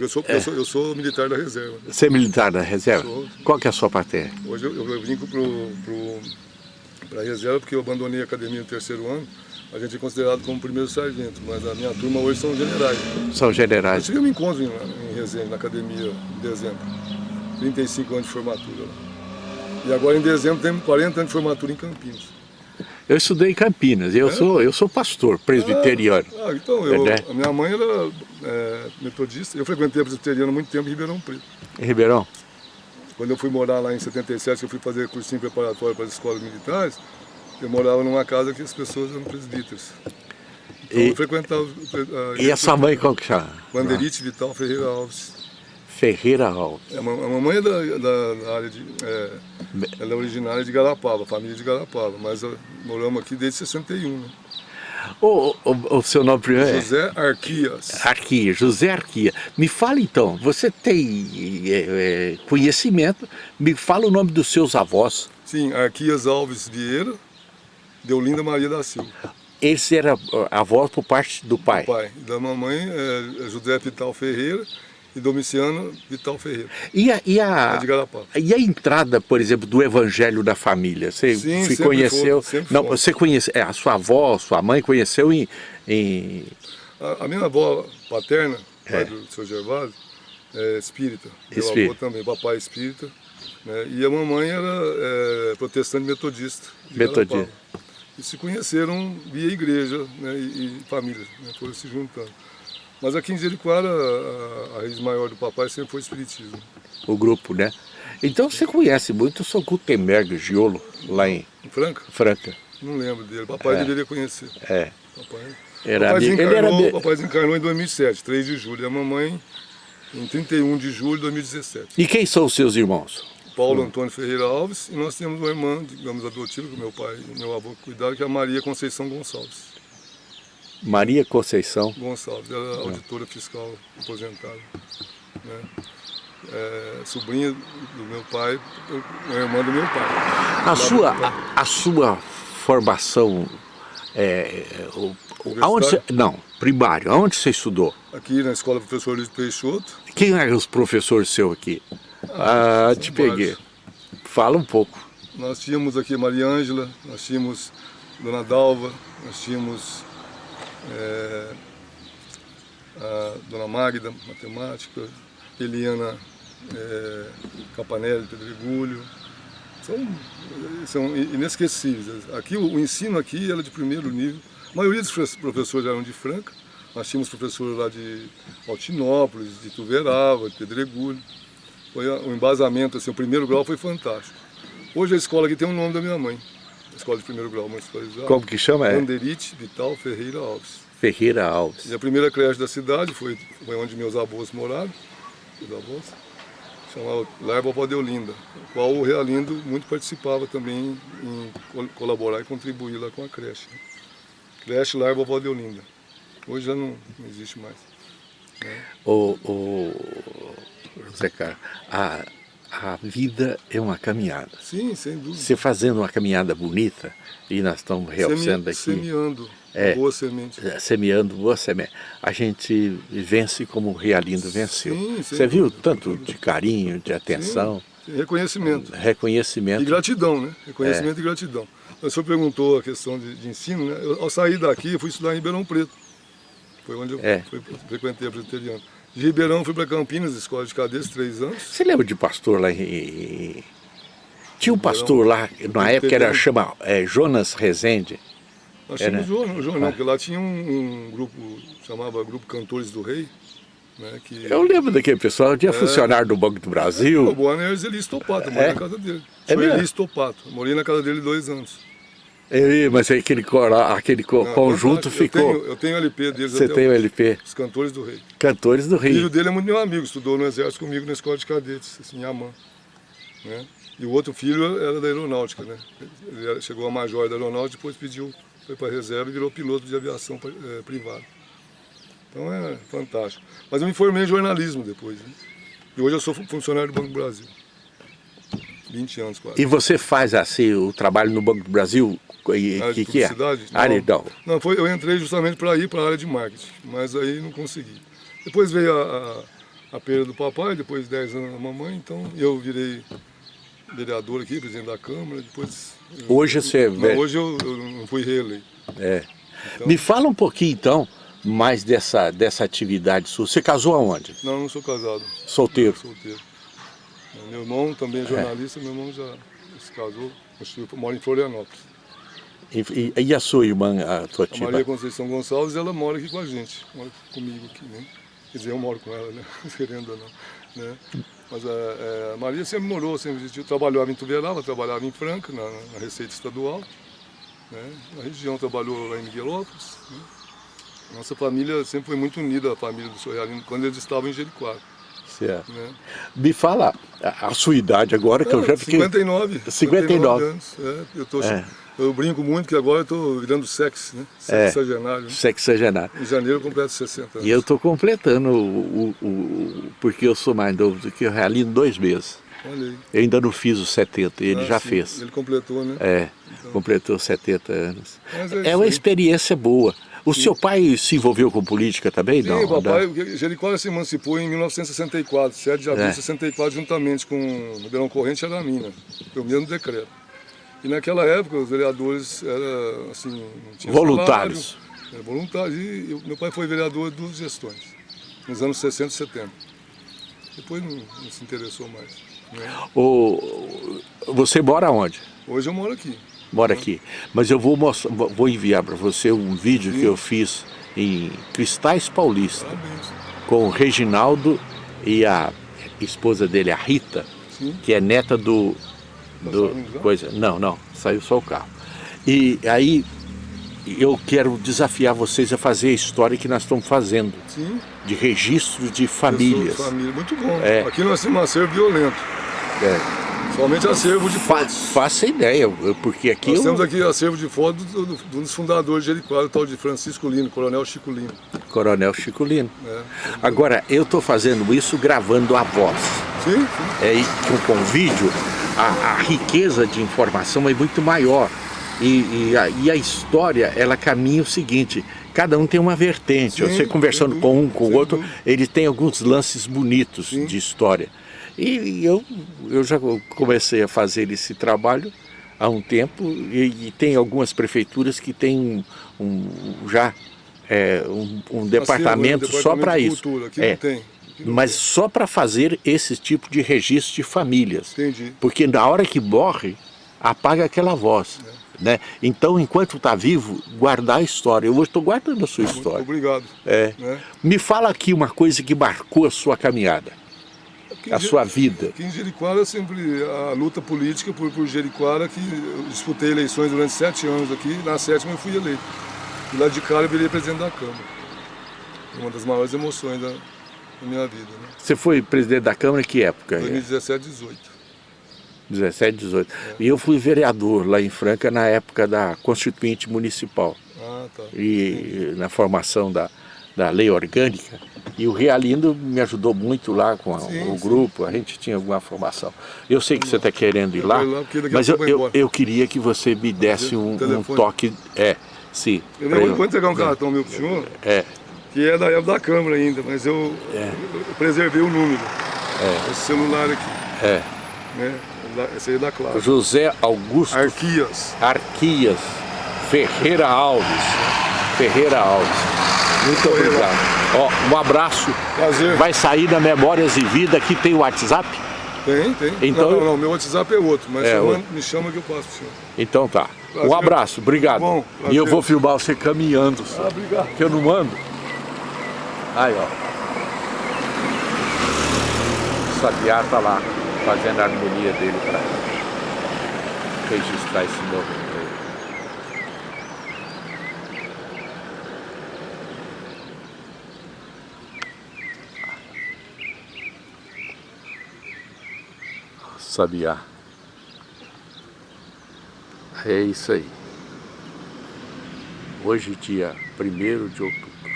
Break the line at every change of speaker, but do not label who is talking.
Eu sou, é. eu, sou, eu sou militar da reserva. Né?
Você é militar da reserva?
Sou.
Qual que é a sua patente?
Hoje eu, eu vim para a reserva porque eu abandonei a academia no terceiro ano. A gente é considerado como primeiro sargento, mas a minha turma hoje são generais.
São generais.
Eu tive um encontro em, em Resende, na academia, em dezembro. 35 anos de formatura. E agora em dezembro temos 40 anos de formatura em Campinas.
Eu estudei em Campinas, eu, é? sou, eu sou pastor presbiteriano.
Ah, ah então, eu, é, a minha mãe era é, metodista, eu frequentei a presbiteriana muito tempo em Ribeirão Preto.
Em Ribeirão?
Quando eu fui morar lá em 77, eu fui fazer cursinho preparatório para as escolas militares, eu morava numa casa que as pessoas eram presbíteros. Então e, eu frequentava... A,
e a sua mãe qual que chama?
Banderite Vital Ferreira Alves.
Ferreira Alves.
É, a mamãe é da, da, da área de... É, ela é originária de Garapava, família de Garapava, mas moramos aqui desde 61, né?
O, o, o, seu nome primeiro
é? José Arquias.
Arquias, José Arquias. Me fala então, você tem é, é, conhecimento, me fala o nome dos seus avós.
Sim, Arquias Alves Vieira, Deolinda Maria da Silva.
Esse era avó por parte do pai?
Do pai. Da mamãe é José Pital Ferreira e Domiciano Vital Ferreira.
E a, e, a, e a entrada, por exemplo, do evangelho da família? Você
Sim,
se conheceu?
For,
não, você conhece, é, a sua avó, sua mãe conheceu em... em...
A, a, minha avó paterna, pai é. do seu Gervásio, é espírita. Meu avô também, papai espírita. Né? E a mamãe era é, protestante metodista.
Metodista.
E se conheceram via igreja né? e, e família, né? foram se juntando. Mas aqui em Jericoara, a, a raiz maior do papai sempre foi o espiritismo.
O grupo, né? Então você conhece muito o São Gutenberg Giolo, lá em...
Em Franca?
Franca.
Não lembro dele, papai é. deveria conhecer.
É.
Papai,
era
papai, desencarnou,
ele era...
papai desencarnou em 2007, 3 de julho, e a mamãe em 31 de julho de 2017.
E quem são os seus irmãos?
Paulo Antônio Ferreira Alves, e nós temos uma irmã, digamos, adotiva, que meu pai e meu avô cuidaram, que é a Maria Conceição Gonçalves.
Maria Conceição
Gonçalves, ela é auditora fiscal aposentada. Né? É, sobrinha do meu pai, uma irmã do meu pai.
A, sua, a, a, sua formação, é, o, aonde você, não, primário, aonde você estudou?
Aqui na escola professor Luiz Peixoto.
Quem eram os professores seus aqui? Ah, ah te peguei. Vários. Fala um pouco.
Nós tínhamos aqui Maria Ângela, nós tínhamos Dona Dalva, nós tínhamos é, a Dona Magda, matemática, Eliana é, Campanelli, Pedregulho, são, são inesquecíveis. Aqui, o, o ensino aqui era de primeiro nível, a maioria dos professores eram de Franca, nós tínhamos professores lá de Altinópolis, de Tuverava, de Pedregulho. Foi o embasamento, assim, o primeiro grau foi fantástico. Hoje a escola aqui tem o nome da minha mãe escola de primeiro grau municipalizada.
Como que chama? É?
Anderite Vital Ferreira Alves.
Ferreira Alves.
E a primeira creche da cidade foi, foi onde meus avós moraram, meus avós, chamava Lar Vovó Deolinda, o qual o Realindo muito participava também em colaborar e contribuir lá com a creche. Creche Lar Vovó Deolinda. Hoje já não, não existe mais.
Né? O, o José Carlos, a a vida é uma caminhada.
Sim, sem dúvida.
Você fazendo uma caminhada bonita, e nós estamos realçando aqui...
Semeando é, boa semente.
É, semeando boa semente. A gente vence como o Realindo venceu. Sim, Você viu tanto de carinho, de atenção.
Sim, reconhecimento.
Reconhecimento.
E gratidão, né? Reconhecimento é. e gratidão. O senhor perguntou a questão de, de ensino, né? Eu, ao sair daqui, eu fui estudar em Ribeirão Preto. Foi onde eu é. fui, frequentei a presbiteriana. De Ribeirão fui para Campinas, escola de cadetes, três anos.
Você lembra de pastor lá em... Tinha um pastor lá, na época era chama é, Jonas Rezende.
Nós tínhamos o Jonas, Jonas, não, porque lá tinha um, um, grupo, chamava Grupo Cantores do Rei. Né, que,
Eu lembro daquele pessoal, tinha é, funcionário do Banco do Brasil.
O Boa é Eli Topato, morei é? na casa dele. É Sou Eli Topato, morei na casa dele dois anos.
É, mas aquele, aquele não, conjunto eu ficou...
Tenho, eu tenho o LP deles
Você tem o LP?
Os Cantores do Rei.
Cantores do Rei.
O filho dele é muito meu amigo, estudou no exército comigo na escola de cadetes, assim, em Amã. Né? E o outro filho era da aeronáutica, né? Ele chegou a major da aeronáutica, depois pediu, foi para a reserva e virou piloto de aviação é, privada. Então é fantástico. Mas eu me formei em jornalismo depois. Né? E hoje eu sou funcionário do Banco do Brasil. 20 anos quase.
E você faz assim o trabalho no Banco do Brasil
e, que, que é?
Área,
não, não foi, eu entrei justamente para ir para a área de marketing, mas aí não consegui. Depois veio a, a, a perda do papai, depois 10 anos da mamãe, então eu virei vereador aqui, presidente da Câmara, depois...
Hoje você é
Não,
velho.
hoje eu, eu não fui reeleito.
É. Me fala um pouquinho então, mais dessa, dessa atividade sua. Você casou aonde?
Não, não sou casado.
Solteiro.
Solteiro. Meu irmão também é jornalista, meu irmão já se casou, mora em Florianópolis.
E, e- a sua irmã, a tua
A
tia?
Maria Conceição Gonçalves, ela mora aqui com a gente, mora comigo aqui, né? Quer dizer, eu moro com ela, né? Querendo ou não, né? Mas a, é, a Maria sempre morou, sempre existiu, trabalhava em Tuverava, trabalhava em Franca, na, na Receita Estadual, né? Na região trabalhou lá em Miguelópolis, né? Nossa família sempre foi muito unida, a família do Sr. Realino, quando eles estavam em Jericoacoara,
Certo.
né?
Me fala a, sua idade agora, que eu já fiquei...
59.
59.
anos. É, eu, tô,
É.
eu brinco muito que agora eu estou virando sexo, né?
É.
Sexagenário. né?
Sexagenário.
Em janeiro eu completo 60 anos.
E eu estou completando, o, o- o- porque eu sou mais novo do que o Realino, dois meses.
Olha aí.
Eu ainda não fiz os 70, ele
Ah,
já
sim,
fez.
Ele completou, né?
É, completou 70 anos.
É
É uma experiência boa. O seu pai se envolveu com política também?
Sim,
não,
papai,
não?
o Jericó se emancipou em 1964, 7 de abril
É.
de 64, juntamente com o Ribeirão Corrente e a Mina. Foi o mesmo decreto. E naquela época os vereadores eram assim, não tinha
Voluntários.
salário, Era voluntários. E eu- meu pai foi vereador de duas gestões, nos anos 60 e 70. Depois não, não se interessou mais. né?
O, você mora onde?
Hoje eu moro aqui.
Mora aqui. Mas eu vou, mostrar, vou enviar para você um vídeo que eu fiz em Cristais Paulista, com o Reginaldo e a esposa dele, a Rita, que é neta do... do
saindo já?
coisa, não, não, saiu só o carro. E aí eu quero desafiar vocês a fazer a história que nós estamos fazendo,
Sim.
de registro de famílias.
Família, muito bom.
É.
Aqui nós acervo violento.
É.
Somente acervo de
Fa
fotos.
faça ideia, porque aqui
Nós
eu-
temos aqui acervo de fotos de um dos fundadores de Jericoacoara, o tal de Francisco Lino, Coronel Chico Lino.
Coronel Chico Lino.
né?
Agora, eu estou fazendo isso gravando a voz.
Sim, sim.
É, com, com vídeo, a, a riqueza de informação é muito maior. E, e a, e a história, ela caminha o seguinte, cada um tem uma vertente.
Sim,
Você conversando com um, com o outro, ele tem alguns lances bonitos
Sim.
de história. E, eu, eu já comecei a fazer esse trabalho há um tempo e, e tem algumas prefeituras que têm um, um- já é, um, um departamento,
Acervo,
só para isso.
Cultura. Aqui
É,
tem.
Mas só para fazer esse tipo de registro de famílias.
Entendi.
Porque na hora que morre, apaga aquela voz.
É.
Né? Então, enquanto está vivo, guardar a história. Eu estou guardando a sua
Muito
história.
obrigado.
É.
Né?
Me fala aqui uma coisa que marcou a sua caminhada, a sua vida.
Aqui em Jericoara, sempre a luta política por, por Jericoara, que eu disputei eleições durante sete anos aqui, na sétima eu fui eleito. E lá de cara eu virei presidente da Câmara. Uma das maiores emoções da, da minha vida, né?
Você foi presidente da Câmara em que época?
2017, 18.
17, 18. E eu fui vereador lá em Franca na época da Constituinte Municipal.
Ah, tá.
e na formação da, da lei orgânica. E o Realindo me ajudou muito lá com a-
Sim,
o
sim.
grupo, a gente tinha alguma formação. Eu sei que você está querendo ir lá, mas eu, eu, eu queria que você me desse um, um toque. É, sim.
Eu
eu-
vou entregar um cartão meu pro senhor,
É,
que é da época da Câmara ainda, mas eu,
É.
eu preservei o número. Esse celular aqui,
é.
né? Esse aí é da Clara.
José Augusto
Arquias.
Arquias Ferreira Alves. Ferreira Alves. Muito
lá.
obrigado. Ó, um abraço.
Prazer.
Vai sair na Memórias e Vida, aqui tem o WhatsApp?
Tem, tem.
Então-
não, não, não, meu WhatsApp é outro, mas
É outro.
me chama que eu passo pro senhor.
Então tá. Um
Prazer.
abraço, obrigado.
Bom,
e eu vou filmar você caminhando, só,
Ah, obrigado.
que eu não mando. Aí, ó. O Sabiá tá lá, fazendo a harmonia dele para registrar esse novo. Sabiá. É isso aí. Hoje, dia 1 de outubro.